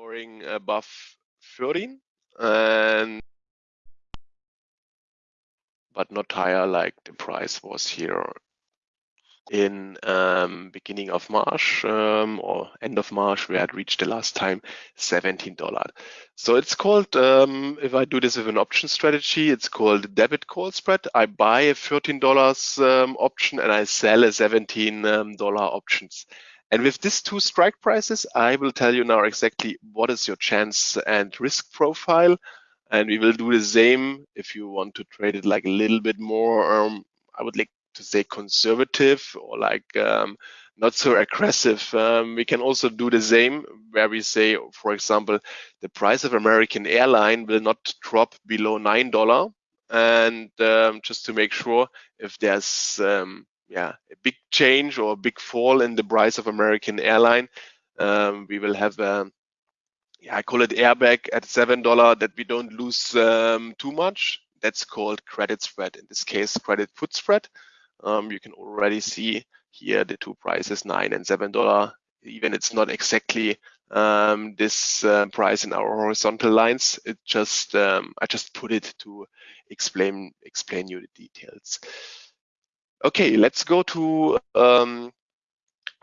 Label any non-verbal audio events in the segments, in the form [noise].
going above 13 and but not higher like the price was here in um, beginning of March um, or end of March, we had reached the last time $17. So it's called, um, if I do this with an option strategy, it's called debit call spread. I buy a $13 um, option and I sell a $17 um, options. And with these two strike prices, I will tell you now exactly what is your chance and risk profile. And we will do the same if you want to trade it like a little bit more. Um, I would like to say conservative or like um, not so aggressive. Um, we can also do the same where we say, for example, the price of American airline will not drop below nine dollar, and um, just to make sure if there's um, yeah a big change or a big fall in the price of American airline, um, we will have a yeah I call it airbag at seven dollar that we don't lose um, too much. That's called credit spread. In this case, credit put spread um, you can already see here the two prices, nine and seven dollar. Even it's not exactly um, this uh, price in our horizontal lines. It just um, I just put it to explain explain you the details. Okay, let's go to um,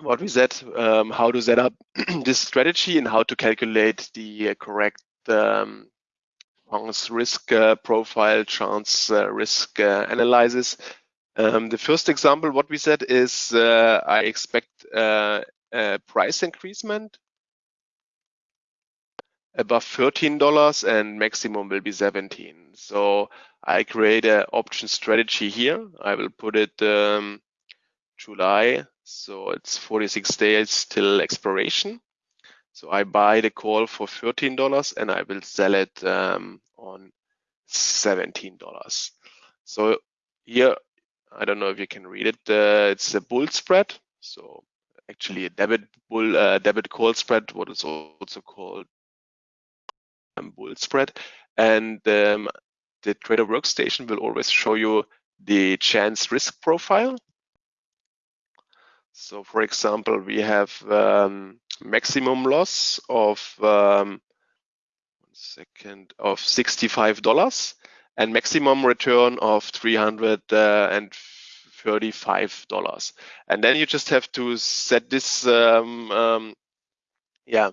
what we said, um, how to set up [clears throat] this strategy and how to calculate the correct um, risk uh, profile, chance uh, risk uh, analysis. Um, the first example, what we said is uh, I expect uh, a price increasement above $13 and maximum will be 17. So I create an option strategy here. I will put it um, July. So it's 46 days till expiration. So I buy the call for $13 and I will sell it um, on $17. So here I don't know if you can read it. Uh, it's a bull spread. So actually a debit bull uh, debit call spread, what is also called um, bull spread. And um, the trader workstation will always show you the chance risk profile. So for example, we have um, maximum loss of um, one second of $65 and maximum return of $335. And then you just have to set this, um, um, yeah,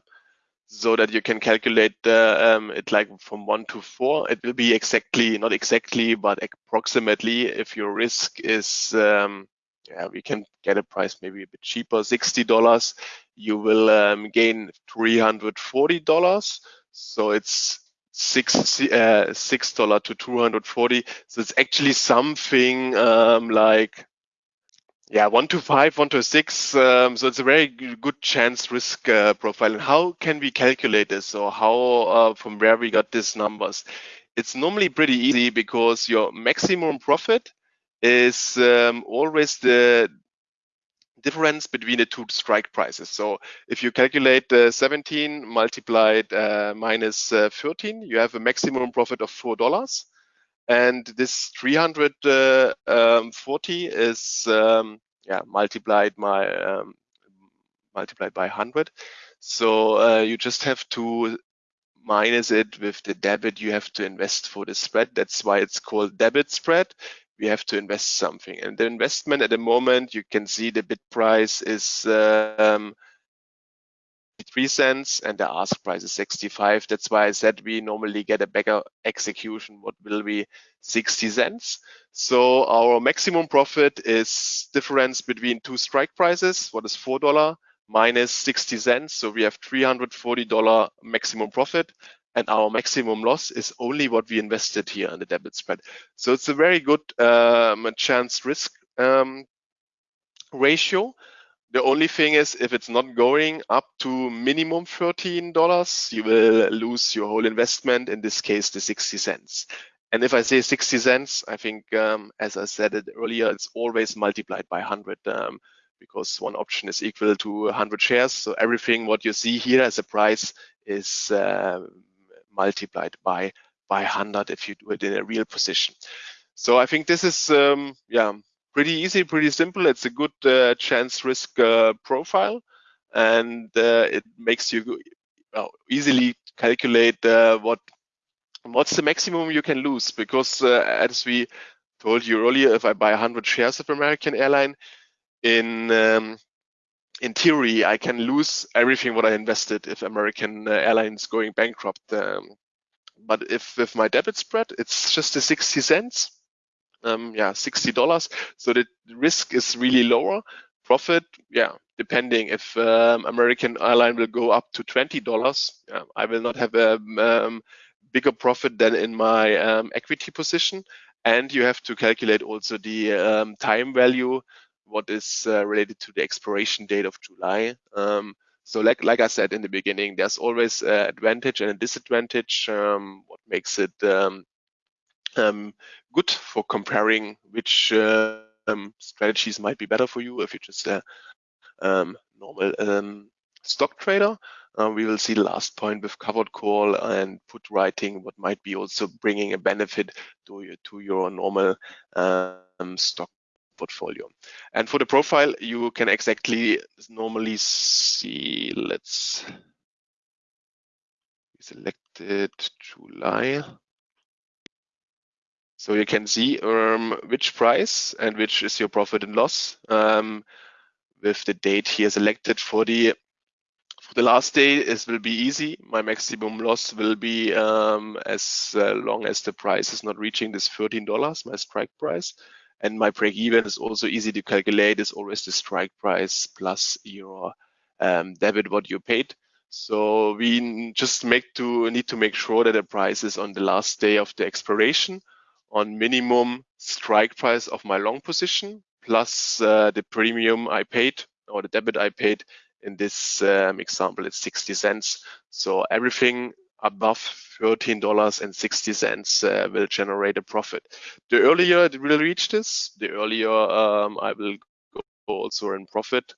so that you can calculate um, it like from one to four. It will be exactly, not exactly, but approximately if your risk is, um, yeah, we can get a price maybe a bit cheaper, $60, you will um, gain $340. So it's six uh, six dollar to 240 so it's actually something um, like yeah one to five one to six um, so it's a very good chance risk uh, profile and how can we calculate this or how uh, from where we got these numbers it's normally pretty easy because your maximum profit is um, always the difference between the two strike prices. So if you calculate uh, 17 multiplied uh, minus, uh, 13, you have a maximum profit of $4. And this 340 uh, um, is um, yeah multiplied by um, multiplied by 100. So uh, you just have to minus it with the debit you have to invest for the spread. That's why it's called debit spread we have to invest something. And the investment at the moment, you can see the bid price is um, three cents and the ask price is 65. That's why I said we normally get a better execution. What will be 60 cents? So our maximum profit is difference between two strike prices. What is four dollar minus 60 cents? So we have 340 dollar maximum profit and our maximum loss is only what we invested here in the debit spread. So it's a very good um, chance risk um, ratio. The only thing is if it's not going up to minimum $13, you will lose your whole investment, in this case, the 60 cents. And if I say 60 cents, I think, um, as I said it earlier, it's always multiplied by 100 um, because one option is equal to 100 shares. So everything what you see here as a price is uh, multiplied by by 100 if you do it in a real position. So I think this is um, yeah pretty easy, pretty simple. It's a good uh, chance risk uh, profile, and uh, it makes you well, easily calculate uh, what what's the maximum you can lose because uh, as we told you earlier, if I buy 100 shares of American Airline, in um, in theory, I can lose everything what I invested if American uh, Airlines going bankrupt. Um, but if with my debit spread, it's just a 60 cents. Um, yeah, $60. So the risk is really lower. Profit, yeah, depending if um, American airline will go up to $20, yeah, I will not have a um, bigger profit than in my um, equity position. And you have to calculate also the um, time value, what is uh, related to the expiration date of July. Um, so like, like I said in the beginning, there's always an advantage and a disadvantage. Um, what makes it um, good for comparing which uh, um, strategies might be better for you if you're just a um, normal um, stock trader. Uh, we will see last point with covered call and put writing, what might be also bringing a benefit to your, to your normal um, stock portfolio. And for the profile, you can exactly normally see, let's selected July. So you can see um, which price and which is your profit and loss um, with the date here selected for the for the last day it will be easy my maximum loss will be um, as uh, long as the price is not reaching this $13 my strike price and my break even is also easy to calculate. Is always the strike price plus your um, debit what you paid. So we just make to need to make sure that the price is on the last day of the expiration on minimum strike price of my long position plus uh, the premium I paid or the debit I paid. In this um, example, it's 60 cents. So everything above $13.60 uh, will generate a profit. The earlier it will reach this, the earlier um, I will go also in profit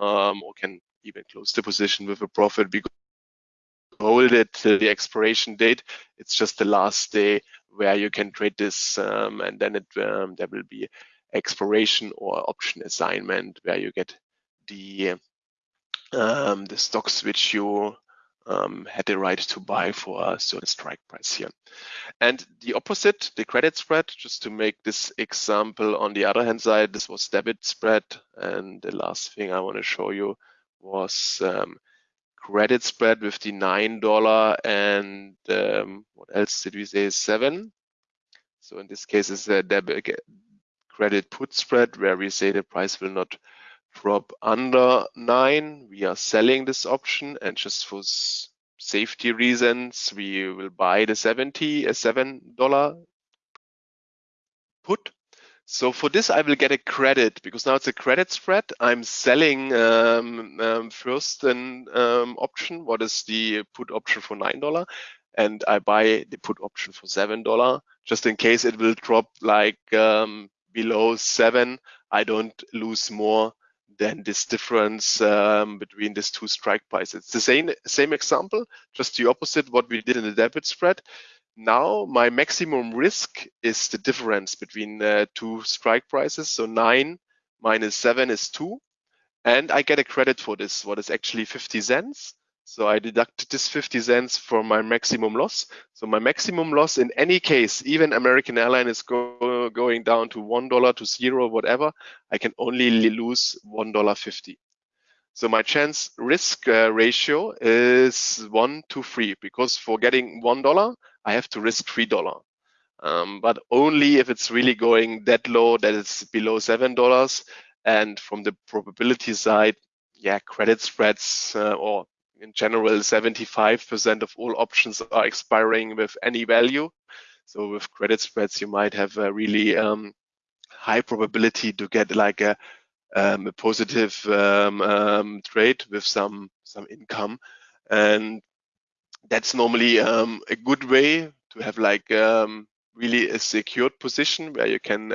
um, or can even close the position with a profit because hold it till the expiration date. It's just the last day where you can trade this um, and then it um, there will be expiration or option assignment where you get the um, the stocks which you um, had the right to buy for a certain strike price here. And the opposite, the credit spread, just to make this example on the other hand side, this was debit spread. And the last thing I want to show you was um, credit spread with the $9 and um, what else did we say, seven. So in this case, it's a debit credit put spread where we say the price will not drop under nine. We are selling this option and just for safety reasons, we will buy the 70, a $7 put. So for this, I will get a credit because now it's a credit spread. I'm selling um, um, first an um, option. What is the put option for $9? And I buy the put option for $7 just in case it will drop like um, below seven. I don't lose more than this difference um, between these two strike prices. It's the same, same example, just the opposite what we did in the debit spread. Now my maximum risk is the difference between two strike prices. So nine minus seven is two. And I get a credit for this, what is actually 50 cents. So I deducted this 50 cents for my maximum loss. So my maximum loss in any case, even American Airline is go, going down to $1 to zero, whatever, I can only lose $1.50. So my chance risk uh, ratio is one to three because for getting $1, I have to risk $3. Um, but only if it's really going that low that it's below $7. And from the probability side, yeah, credit spreads uh, or in general, 75% of all options are expiring with any value. So with credit spreads, you might have a really um, high probability to get like a, um, a positive um, um trade with some some income, and that's normally um, a good way to have like um, really a secured position where you can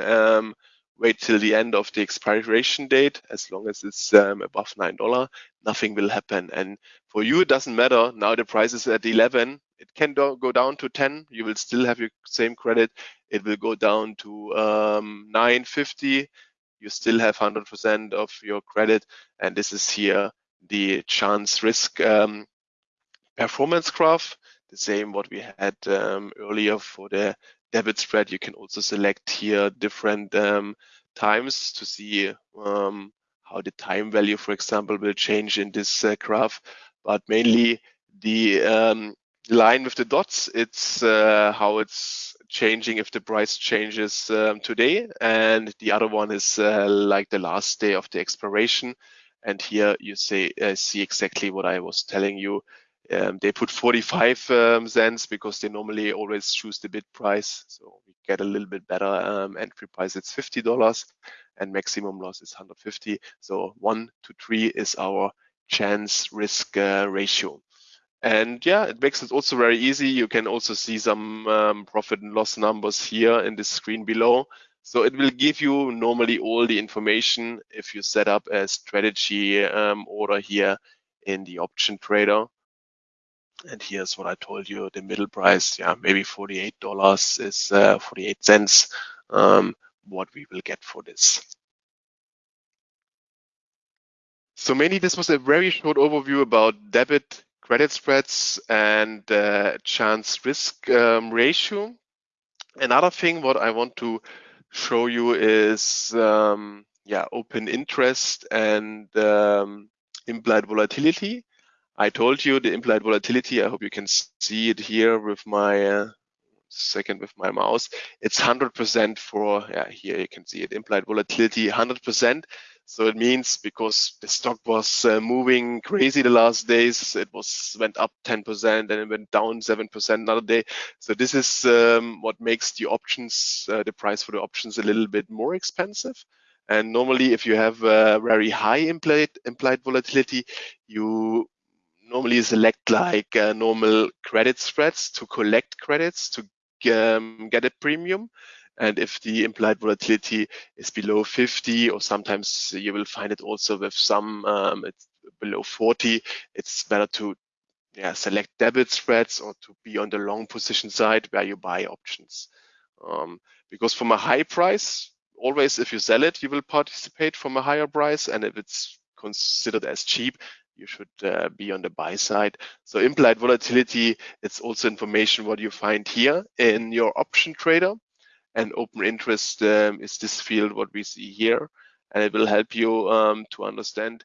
wait till the end of the expiration date. As long as it's um, above $9, nothing will happen. And for you, it doesn't matter. Now the price is at 11. It can do, go down to 10. You will still have your same credit. It will go down to um, 950. You still have 100% of your credit. And this is here the chance risk um, performance graph, the same what we had um, earlier for the debit spread. You can also select here different um, times to see um, how the time value, for example, will change in this uh, graph. But mainly the um, line with the dots, it's uh, how it's changing if the price changes um, today. And the other one is uh, like the last day of the expiration. And here you say uh, see exactly what I was telling you. Um, they put 45 um, cents because they normally always choose the bid price. So we get a little bit better um, entry price. It's $50 and maximum loss is 150. So one to three is our chance risk uh, ratio. And yeah, it makes it also very easy. You can also see some um, profit and loss numbers here in the screen below. So it will give you normally all the information if you set up a strategy um, order here in the option trader. And here's what I told you, the middle price, yeah, maybe $48 is uh, 48 cents, um, what we will get for this. So mainly this was a very short overview about debit credit spreads and uh, chance risk um, ratio. Another thing what I want to show you is um, yeah open interest and um, implied volatility. I told you the implied volatility. I hope you can see it here with my uh, second with my mouse. It's 100% for yeah here you can see it implied volatility 100%. So it means because the stock was uh, moving crazy the last days, it was went up 10% and it went down 7% another day. So this is um, what makes the options, uh, the price for the options a little bit more expensive. And normally, if you have a very high implied, implied volatility, you normally select like uh, normal credit spreads to collect credits to um, get a premium. And if the implied volatility is below 50, or sometimes you will find it also with some um, it's below 40, it's better to yeah, select debit spreads or to be on the long position side where you buy options. Um, because from a high price, always if you sell it, you will participate from a higher price. And if it's considered as cheap, you should uh, be on the buy side. So implied volatility, it's also information what you find here in your option trader and open interest um, is this field what we see here and it will help you um, to understand